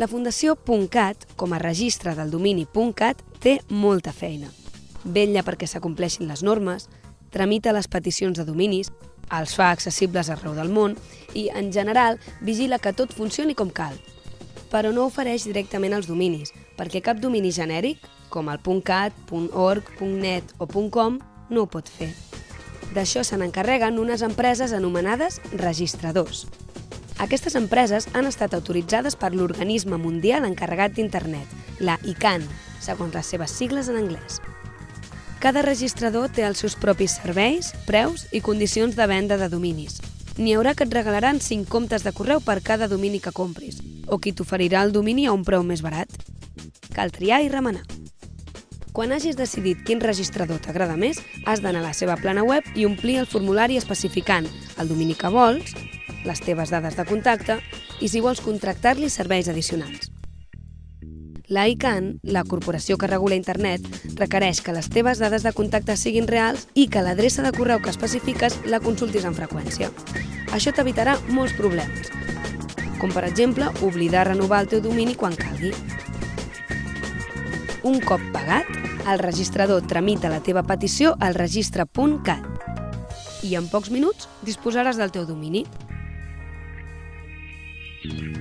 La Fundació .cat, com a registre del domini .cat, té molta feina. Vella perquè s'acompleixin les normes, tramita les peticions de dominis, els fa accessibles arreu del món i, en general, vigila que tot funcioni com cal. Però no ofereix directament els dominis, perquè cap domini genèric, com el .cat, .org, .net o .com, no ho pot fer. D'això se n'encarreguen unes empreses anomenades registradors. Aquestes empreses han estat autoritzades per l'Organisme Mundial Encarregat d'Internet, la ICANN, segons les seves sigles en anglès. Cada registrador té els seus propis serveis, preus i condicions de venda de dominis. N'hi haurà que et regalaran 5 comptes de correu per cada domini que compris, o qui t'oferirà el domini a un preu més barat. Cal triar i remenar. Quan hagis decidit quin registrador t'agrada més, has d'anar a la seva plana web i omplir el formulari especificant el domini que vols, les teves dades de contacte i si vols contractar-li serveis addicionals. La ICANN, la corporació que regula internet, requereix que les teves dades de contacte siguin reals i que l'adreça de correu que especifiques la consultis amb freqüència. Això t'evitarà molts problemes, com per exemple oblidar renovar el teu domini quan calgui. Un cop pagat, el registrador tramita la teva petició al registre.cat i en pocs minuts disposaràs del teu domini. Thank you.